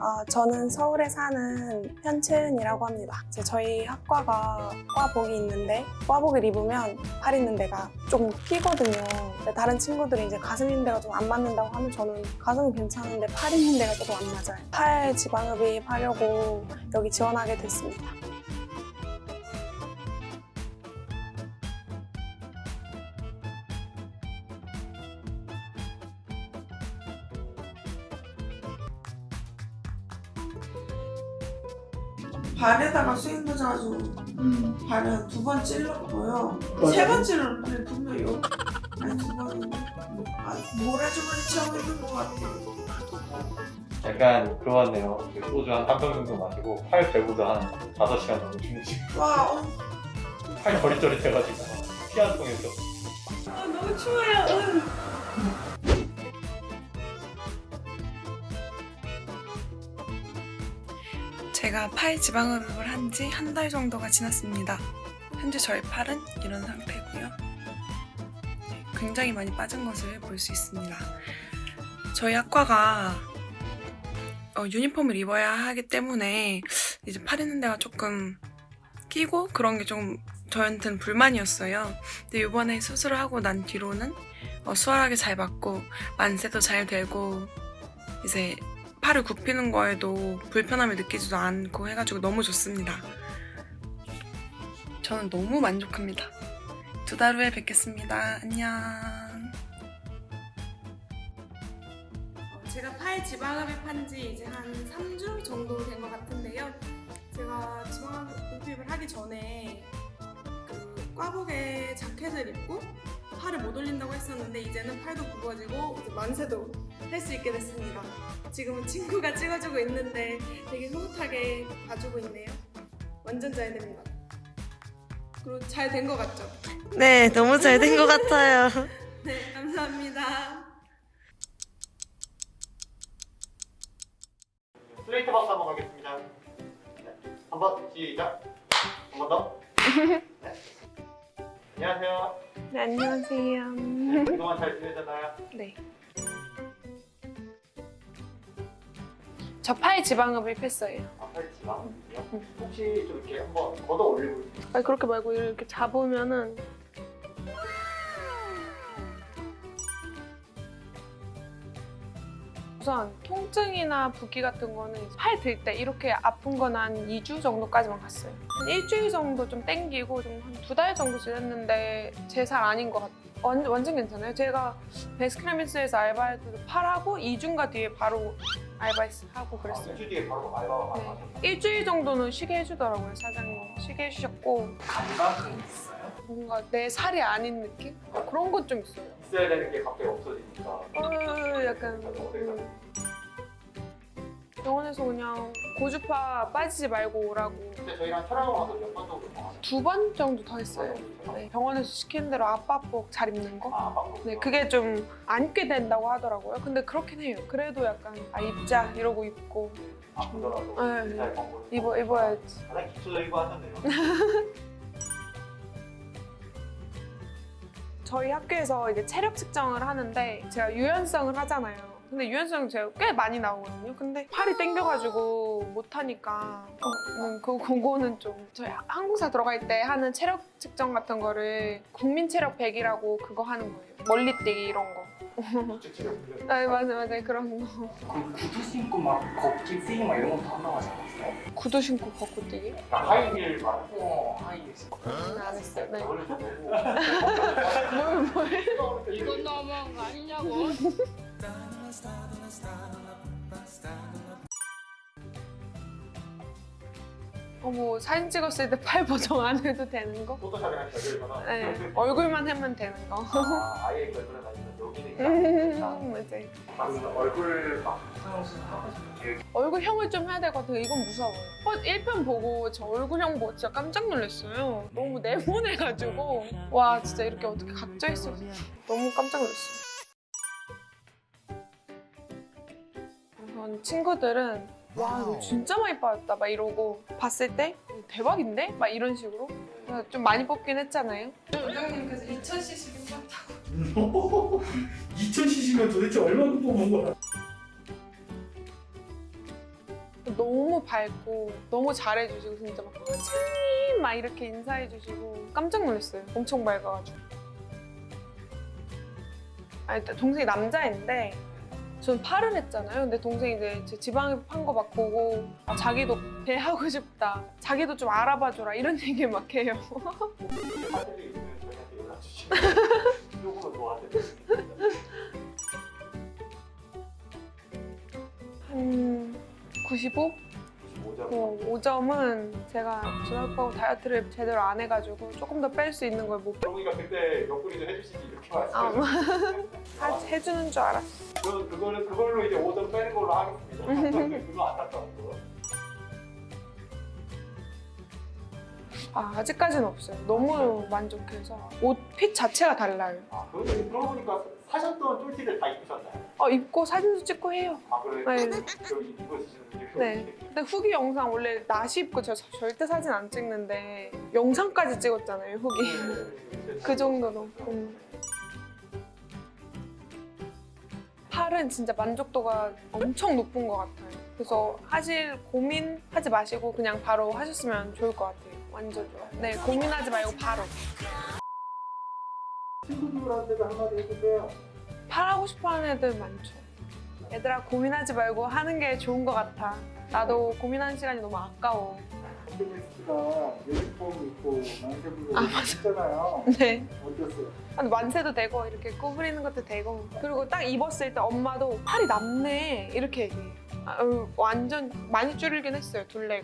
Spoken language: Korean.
아, 저는 서울에 사는 현채은이라고 합니다. 저희 학과가 과복이 있는데 과복을 입으면 팔 있는 데가 좀 끼거든요. 다른 친구들이 이제 가슴 있는 데가 좀 안 맞는다고 하면 저는 가슴은 괜찮은데 팔 있는 데가 조금 안 맞아요. 팔 지방흡입 하려고 여기 지원하게 됐습니다. 발에다가 수행 꽂아가지고 발에 두 번 찔렀고요. 세 번 찔렀는데 분명히 요 아니 두 번인데 아, 모래주머니 처음 있는 것 같아요. 약간 그거네요. 그 소주 한한병 정도 마시고 팔 배구도 한 5시간 정도 주무시고 와 어, 팔 저릿저릿해가지고 피한 통에서 아, 너무 추워요. 응. 제가 팔 지방흡입을 한 지 한 달 정도가 지났습니다. 현재 저희 팔은 이런 상태고요. 네, 굉장히 많이 빠진 것을 볼 수 있습니다. 저희 학과가 어, 유니폼을 입어야 하기 때문에 이제 팔 있는 데가 조금 끼고 그런 게 좀 저한테는 불만이었어요. 근데 이번에 수술을 하고 난 뒤로는 어, 수월하게 잘 맞고 만세도 잘 되고 이제 팔을 굽히는 거에도 불편함을 느끼지도 않고 해가지고 너무 좋습니다. 저는 너무 만족합니다. 두 달 후에 뵙겠습니다. 안녕. 제가 팔 지방흡입 한 지 이제 한 3주 정도 된 것 같은데요. 제가 지방흡입을 하기 전에 그 꽈복에 자켓을 입고 팔을 못 올린다고 했었는데 이제는 팔도 굽어지고 이제 만세도 할 수 있게 됐습니다. 지금은 친구가 찍어주고 있는데 되게 흐뭇하게 봐주고 있네요. 완전 잘 됩니다. 그리고 잘 된 것 같죠? 네, 너무 잘 된 것 같아요. 네, 감사합니다. 스트레이트 박스 한번 가겠습니다. 네. 한번 시작. 한 번 더. 네. 안녕하세요. 네, 안녕하세요. 네, 그동안 잘 지내셨나요? 네. 저 팔 지방흡입 했어요. 아 팔 지방이요? 혹시 좀 이렇게 한번 걷어 올리고 아니 그렇게 말고 이렇게 잡으면은 우선 통증이나 붓기 같은 거는 팔 들 때 이렇게 아픈 건 한 2주 정도까지만 갔어요. 한 일주일 정도 좀 땡기고 좀 한 두 달 정도 지냈는데 제 살 아닌 것 같아요. 완, 완전 괜찮아요. 제가 베스킨라빈스에서 알바할 때도 팔하고 2주인가 뒤에 바로 알바하고 그랬어요. 아, 2주 뒤에 바로 알바가 네. 가셔서 일주일 정도는 쉬게 해주더라고요, 사장님. 쉬게 해주셨고 감각은 있어요? 뭔가 내 살이 아닌 느낌? 그런 건좀 있어요. 있어야 되는 게 갑자기 없어지니까 어, 약간 음. 병원에서 그냥 고주파 빠지지 말고 오라고 근데 저희랑 촬영을 와서 몇 번 정도? 두 번 정도 더 했어요. 네, 병원에서 시키는 대로 아빠복 잘 입는 거. 아. 네, 그게 좀안 입게 된다고 하더라고요. 근데 그렇긴 해요. 그래도 약간 아 입자 이러고 입고 아프더라도 네. 입어 입어야지. 가장 기초적인 거 하셨네요. 저희 학교에서 이제 체력 측정을 하는데 제가 유연성을 하잖아요. 근데 유연성 제가 꽤 많이 나오거든요. 근데 팔이 땡겨가지고 못하니까 어, 음, 그 그거는 좀 저희 하- 항공사 들어갈 때 하는 체력 측정 같은 거를 국민 체력 100이라고 그거 하는 거예요. 멀리 뛰기 이런 거. 아 맞아 맞아 그런 거. 그 구두 신고 막 걷기 뛰기 막 이런 것도 한다고 하지 않았어요? 구두 신고 걷고 뛰기? 그러니까 하이힐 말고 어 하이에서 안 했어요. 네. 좀 보고 뭘 뭘? 이건 너무한 거 아니냐고. 어머 사진 찍었을 때 팔 보정 안 해도 되는 거? 포토샵이랑 결별거나 네. 얼굴만 하면 되는 거. 아, 아예 결별을 아니면 여기는 음, 맞아요. 그러면 얼굴 막 얼굴형을 좀 해야 될것 같아요. 이건 무서워요. 어, 1편 보고 저 얼굴형 보고 진짜 깜짝 놀랐어요. 너무 네모내가지고 와 진짜 이렇게 어떻게 각져 있어 너무 깜짝 놀랐어요. 우선 친구들은 와 이거 진짜 많이 빠졌다 막 이러고 봤을 때 대박인데? 막 이런 식으로 좀 많이 뽑긴 했잖아요. 원장님 그래서 2000cc 뽑았다고 2000cc면 도대체 얼마큼 뽑은 거야? 너무 밝고 너무 잘해주시고 진짜 막 채연님 막 이렇게 인사해주시고 깜짝 놀랐어요. 엄청 밝아가지고. 아니 동생이 남자인데 전 팔을 했잖아요. 근데 동생이 이제 제 지방에 판거 막 보고 아, 자기도 배 하고 싶다. 자기도 좀 알아봐줘라 이런 얘기 막 해요. 한 95? 5점. 어, 5점은 제가 중학교 다이어트를 제대로 안 해가지고 조금 더 뺄 수 있는 걸 못. 정우이가 그때 옆구리 좀 해주시지 이렇게 아, 말씀하셨어요. 하- 해주는 줄 알았어. 저는 그거는 그걸로 이제 5점 빼는 걸로 하겠습니다. 그거 안타까운 거. 아, 아직까지는 없어요. 너무 만족해서. 옷 핏 자체가 달라요. 아, 그런데 그러고 보니까 사셨던 쫄티를 다 입으셨나요? 어, 입고 사진도 찍고 해요. 아, 그래? 네. 여기 입으시는 네. 근데 후기 영상 원래 나시 입고 저 절대 사진 안 찍는데 영상까지 찍었잖아요, 후기. 네. 그 정도로. 음. 팔은 진짜 만족도가 엄청 높은 것 같아요. 그래서 하실 고민 하지 마시고 그냥 바로 하셨으면 좋을 것 같아요. 완전 좋아요. 네, 고민하지 말고 바로. 친구들한테도 한마디 해주세요. 팔 하고 싶어 하는 애들 많죠. 얘들아 고민하지 말고 하는 게 좋은 것 같아. 나도 고민하는 시간이 너무 아까워. 가 유니폼 입고 만세부를 아, 맞아. 했잖아요. 네. 어땠어요? 아니, 만세도 되고 이렇게 구부리는 것도 되고 그리고 딱 입었을 때 엄마도 팔이 남네 이렇게 얘기해. 아, 어, 완전 많이 줄이긴 했어요 둘레